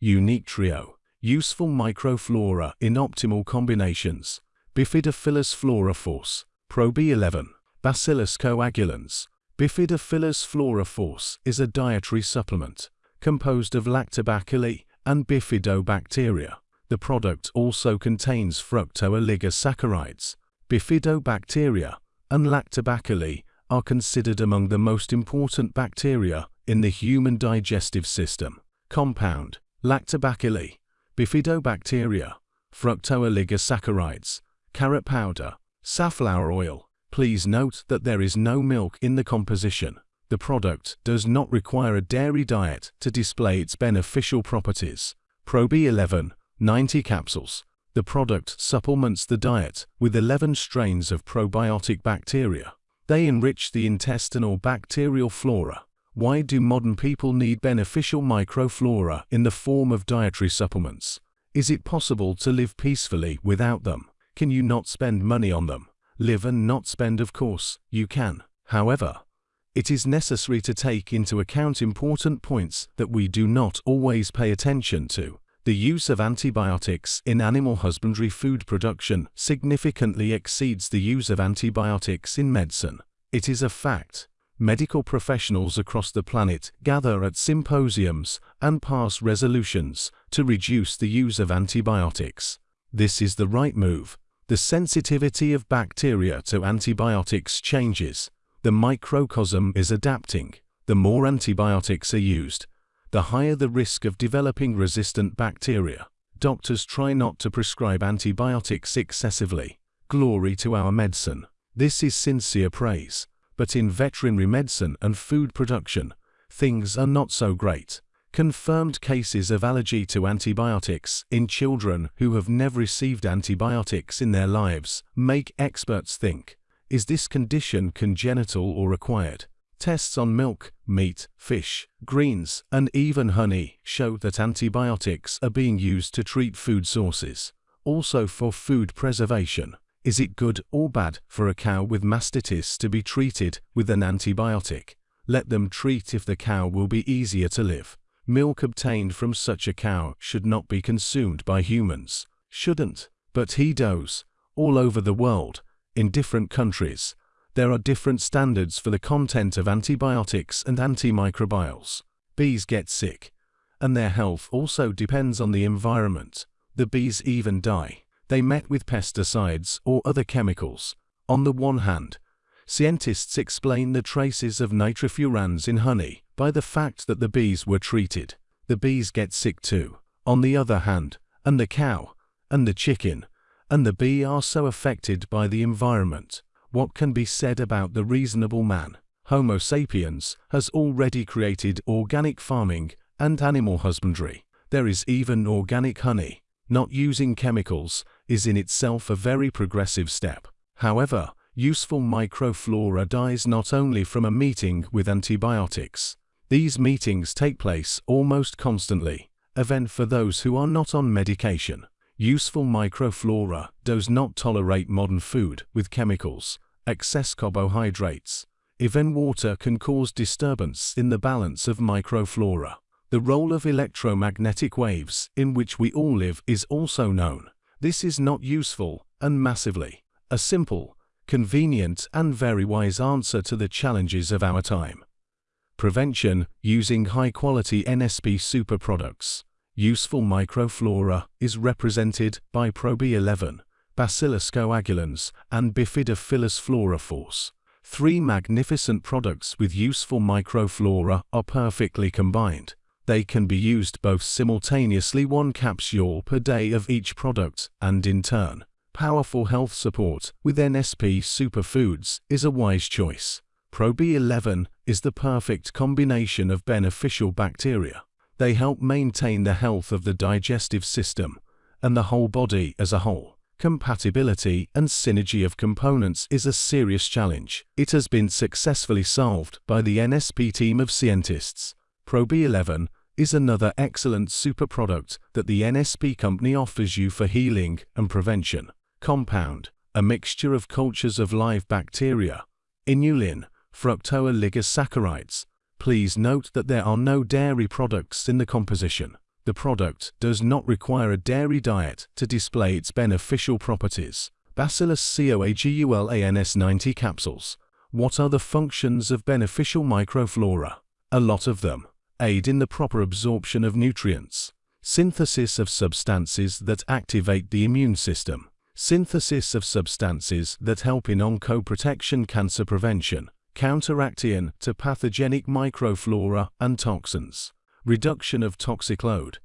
unique trio, useful microflora in optimal combinations, Bifidophilus flora-force, Pro B11, Bacillus coagulans. Bifidophilus flora-force is a dietary supplement composed of lactobacilli and bifidobacteria. The product also contains fructooligosaccharides. Bifidobacteria and lactobacilli are considered among the most important bacteria in the human digestive system. Compound, lactobacilli, bifidobacteria, fructooligosaccharides, carrot powder, safflower oil. Please note that there is no milk in the composition. The product does not require a dairy diet to display its beneficial properties. Pro B11, 90 capsules. The product supplements the diet with 11 strains of probiotic bacteria. They enrich the intestinal bacterial flora. Why do modern people need beneficial microflora in the form of dietary supplements? Is it possible to live peacefully without them? Can you not spend money on them? Live and not spend of course, you can. However, it is necessary to take into account important points that we do not always pay attention to. The use of antibiotics in animal husbandry food production significantly exceeds the use of antibiotics in medicine. It is a fact. Medical professionals across the planet gather at symposiums and pass resolutions to reduce the use of antibiotics. This is the right move. The sensitivity of bacteria to antibiotics changes. The microcosm is adapting. The more antibiotics are used, the higher the risk of developing resistant bacteria. Doctors try not to prescribe antibiotics excessively. Glory to our medicine. This is sincere praise. But in veterinary medicine and food production, things are not so great. Confirmed cases of allergy to antibiotics in children who have never received antibiotics in their lives make experts think, is this condition congenital or acquired? Tests on milk, meat, fish, greens, and even honey show that antibiotics are being used to treat food sources. Also for food preservation. Is it good or bad for a cow with mastitis to be treated with an antibiotic? Let them treat if the cow will be easier to live. Milk obtained from such a cow should not be consumed by humans. Shouldn't. But he does. All over the world, in different countries, there are different standards for the content of antibiotics and antimicrobials. Bees get sick, and their health also depends on the environment. The bees even die. They met with pesticides or other chemicals. On the one hand, scientists explain the traces of nitrofurans in honey by the fact that the bees were treated. The bees get sick too. On the other hand, and the cow, and the chicken, and the bee are so affected by the environment what can be said about the reasonable man? Homo sapiens has already created organic farming and animal husbandry. There is even organic honey. Not using chemicals is in itself a very progressive step. However, useful microflora dies not only from a meeting with antibiotics. These meetings take place almost constantly, event for those who are not on medication. Useful microflora does not tolerate modern food with chemicals, excess carbohydrates. Even water can cause disturbance in the balance of microflora. The role of electromagnetic waves in which we all live is also known. This is not useful and massively a simple, convenient and very wise answer to the challenges of our time. Prevention using high-quality NSP super products. Useful microflora is represented by ProB11, Bacillus coagulans, and Bifidophilus flora-force. Three magnificent products with useful microflora are perfectly combined. They can be used both simultaneously one capsule per day of each product and in turn. Powerful health support with NSP superfoods is a wise choice. ProB11 is the perfect combination of beneficial bacteria. They help maintain the health of the digestive system and the whole body as a whole. Compatibility and synergy of components is a serious challenge. It has been successfully solved by the NSP team of scientists. ProB11 is another excellent super product that the NSP company offers you for healing and prevention. Compound, a mixture of cultures of live bacteria, inulin, fructooligosaccharides, Please note that there are no dairy products in the composition. The product does not require a dairy diet to display its beneficial properties. Bacillus coagulans 90 capsules. What are the functions of beneficial microflora? A lot of them. Aid in the proper absorption of nutrients. Synthesis of substances that activate the immune system. Synthesis of substances that help in oncoprotection cancer prevention. Counteracting to pathogenic microflora and toxins. Reduction of toxic load.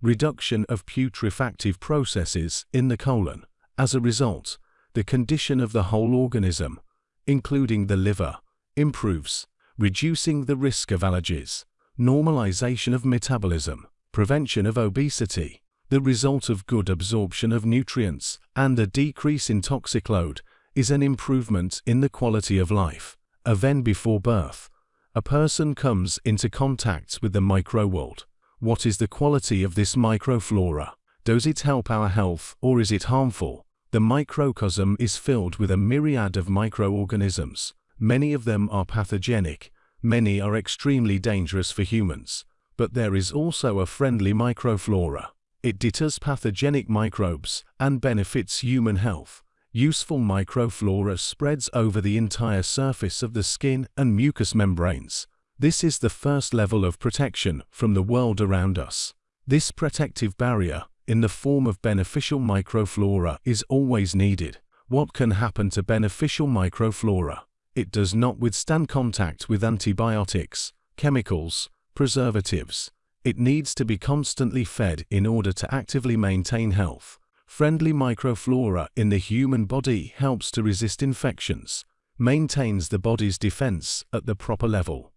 Reduction of putrefactive processes in the colon. As a result, the condition of the whole organism, including the liver, improves, reducing the risk of allergies, normalization of metabolism, prevention of obesity, the result of good absorption of nutrients and a decrease in toxic load is an improvement in the quality of life. A Even before birth, a person comes into contact with the microworld. What is the quality of this microflora? Does it help our health or is it harmful? The microcosm is filled with a myriad of microorganisms. Many of them are pathogenic, many are extremely dangerous for humans. But there is also a friendly microflora. It deters pathogenic microbes and benefits human health. Useful microflora spreads over the entire surface of the skin and mucous membranes. This is the first level of protection from the world around us. This protective barrier in the form of beneficial microflora is always needed. What can happen to beneficial microflora? It does not withstand contact with antibiotics, chemicals, preservatives. It needs to be constantly fed in order to actively maintain health. Friendly microflora in the human body helps to resist infections, maintains the body's defense at the proper level,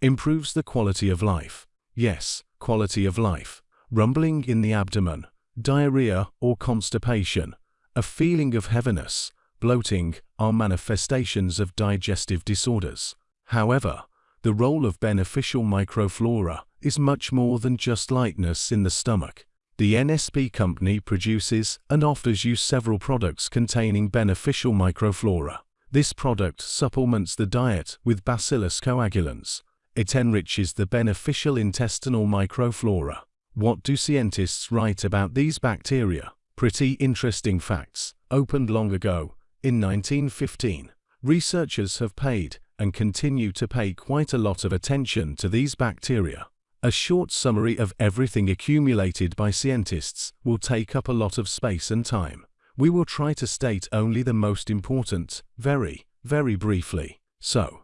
improves the quality of life. Yes, quality of life rumbling in the abdomen, diarrhea or constipation, a feeling of heaviness, bloating are manifestations of digestive disorders. However, the role of beneficial microflora is much more than just lightness in the stomach. The NSP company produces and offers you several products containing beneficial microflora. This product supplements the diet with Bacillus coagulans. It enriches the beneficial intestinal microflora. What do scientists write about these bacteria? Pretty interesting facts. Opened long ago, in 1915. Researchers have paid and continue to pay quite a lot of attention to these bacteria. A short summary of everything accumulated by scientists will take up a lot of space and time. We will try to state only the most important, very, very briefly. So,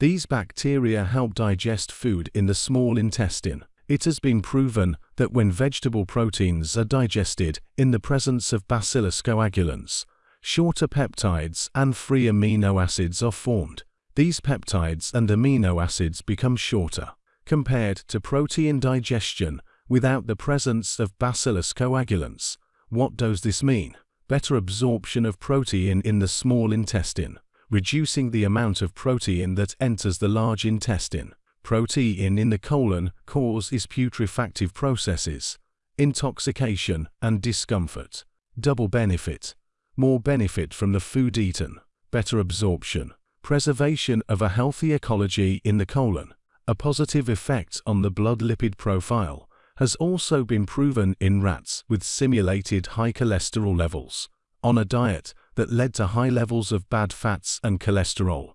these bacteria help digest food in the small intestine. It has been proven that when vegetable proteins are digested in the presence of Bacillus coagulans, shorter peptides and free amino acids are formed. These peptides and amino acids become shorter compared to protein digestion without the presence of Bacillus coagulans. What does this mean? Better absorption of protein in the small intestine, reducing the amount of protein that enters the large intestine protein in the colon causes putrefactive processes, intoxication and discomfort. Double benefit. More benefit from the food eaten, better absorption, preservation of a healthy ecology in the colon. A positive effect on the blood lipid profile has also been proven in rats with simulated high cholesterol levels on a diet that led to high levels of bad fats and cholesterol.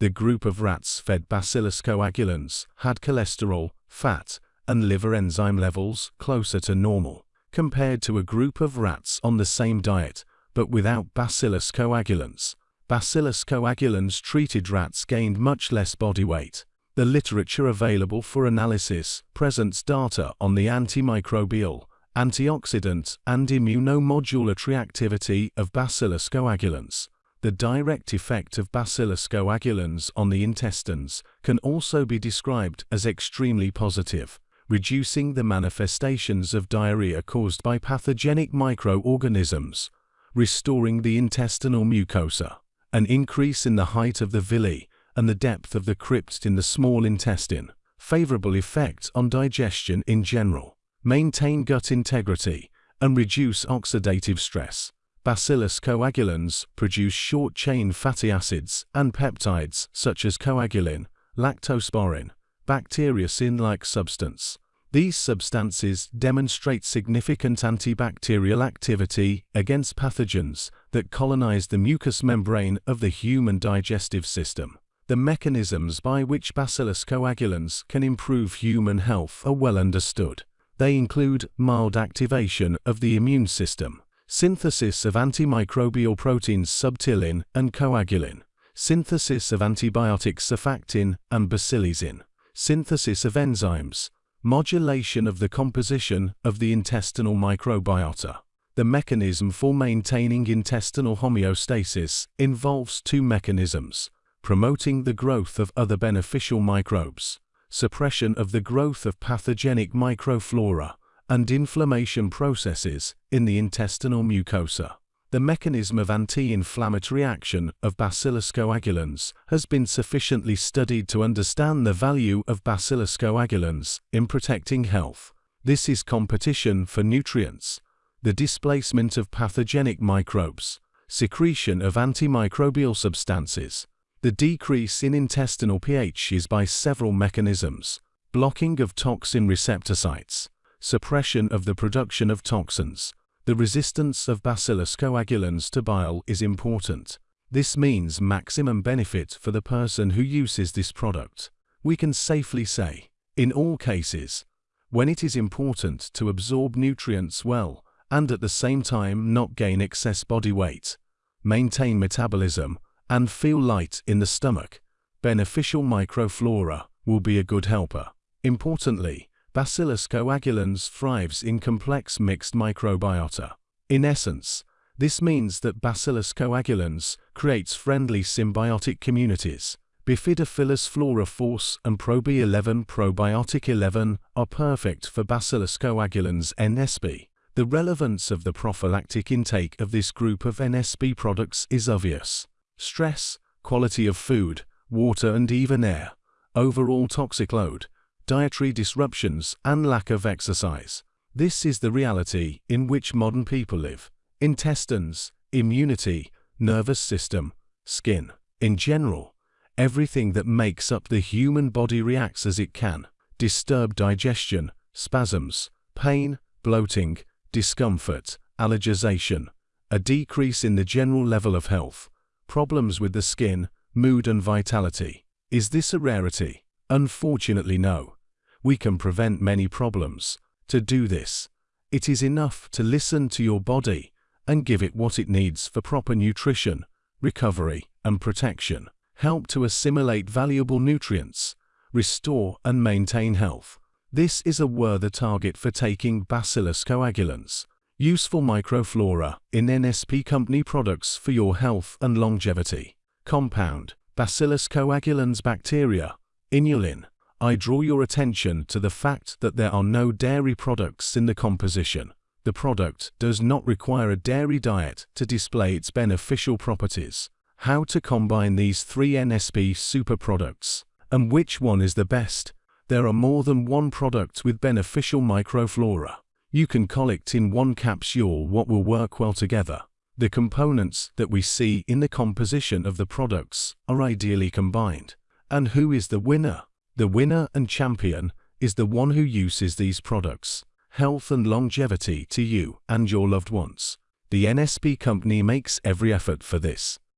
The group of rats fed Bacillus coagulans had cholesterol, fat, and liver enzyme levels closer to normal, compared to a group of rats on the same diet, but without Bacillus coagulans. Bacillus coagulans treated rats gained much less body weight. The literature available for analysis presents data on the antimicrobial, antioxidant, and immunomodulatory activity of Bacillus coagulans. The direct effect of Bacillus coagulans on the intestines can also be described as extremely positive, reducing the manifestations of diarrhea caused by pathogenic microorganisms, restoring the intestinal mucosa, an increase in the height of the villi and the depth of the crypt in the small intestine, favorable effects on digestion in general, maintain gut integrity, and reduce oxidative stress. Bacillus coagulans produce short-chain fatty acids and peptides such as coagulin, lactosporin, bacteriocin-like substance. These substances demonstrate significant antibacterial activity against pathogens that colonize the mucous membrane of the human digestive system. The mechanisms by which bacillus coagulans can improve human health are well understood. They include mild activation of the immune system, synthesis of antimicrobial proteins subtilin and coagulin, synthesis of antibiotics surfactin and bacilysin, synthesis of enzymes, modulation of the composition of the intestinal microbiota. The mechanism for maintaining intestinal homeostasis involves two mechanisms, promoting the growth of other beneficial microbes, suppression of the growth of pathogenic microflora, and inflammation processes in the intestinal mucosa. The mechanism of anti-inflammatory action of Bacillus coagulans has been sufficiently studied to understand the value of Bacillus coagulans in protecting health. This is competition for nutrients, the displacement of pathogenic microbes, secretion of antimicrobial substances. The decrease in intestinal pH is by several mechanisms, blocking of toxin receptor sites, suppression of the production of toxins, the resistance of Bacillus coagulans to bile is important. This means maximum benefit for the person who uses this product. We can safely say, in all cases, when it is important to absorb nutrients well and at the same time not gain excess body weight, maintain metabolism, and feel light in the stomach, beneficial microflora will be a good helper. Importantly, Bacillus coagulans thrives in complex mixed microbiota. In essence, this means that Bacillus coagulans creates friendly symbiotic communities. Bifidobacillus flora force and ProB11 probiotic 11 are perfect for Bacillus coagulans NSP. The relevance of the prophylactic intake of this group of NSP products is obvious. Stress, quality of food, water and even air, overall toxic load, dietary disruptions, and lack of exercise. This is the reality in which modern people live. Intestines, immunity, nervous system, skin. In general, everything that makes up the human body reacts as it can. Disturbed digestion, spasms, pain, bloating, discomfort, allergization, a decrease in the general level of health, problems with the skin, mood and vitality. Is this a rarity? Unfortunately no we can prevent many problems. To do this, it is enough to listen to your body and give it what it needs for proper nutrition, recovery, and protection. Help to assimilate valuable nutrients, restore and maintain health. This is a worthy target for taking Bacillus coagulans, useful microflora in NSP company products for your health and longevity. Compound, Bacillus coagulans bacteria, inulin, I draw your attention to the fact that there are no dairy products in the composition. The product does not require a dairy diet to display its beneficial properties. How to combine these three NSP super products, and which one is the best? There are more than one product with beneficial microflora. You can collect in one capsule what will work well together. The components that we see in the composition of the products are ideally combined. And who is the winner? The winner and champion is the one who uses these products. Health and longevity to you and your loved ones. The NSP company makes every effort for this.